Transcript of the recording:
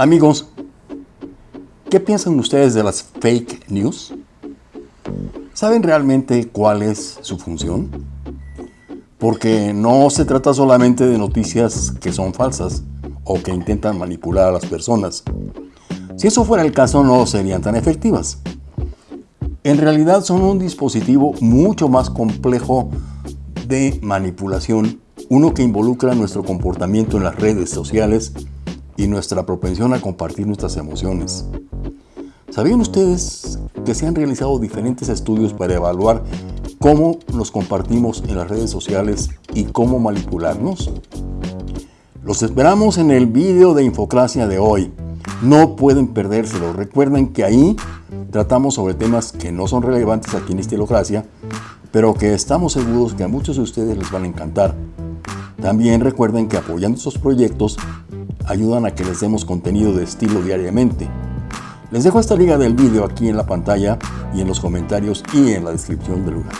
Amigos, ¿qué piensan ustedes de las fake news? ¿Saben realmente cuál es su función? Porque no se trata solamente de noticias que son falsas o que intentan manipular a las personas. Si eso fuera el caso no serían tan efectivas. En realidad son un dispositivo mucho más complejo de manipulación, uno que involucra nuestro comportamiento en las redes sociales y nuestra propensión a compartir nuestras emociones. ¿Sabían ustedes que se han realizado diferentes estudios para evaluar cómo nos compartimos en las redes sociales y cómo manipularnos? Los esperamos en el video de Infocracia de hoy. No pueden perdérselo. Recuerden que ahí tratamos sobre temas que no son relevantes aquí en Estilocracia, pero que estamos seguros que a muchos de ustedes les van a encantar. También recuerden que apoyando estos proyectos ayudan a que les demos contenido de estilo diariamente. Les dejo esta liga del vídeo aquí en la pantalla y en los comentarios y en la descripción del lugar.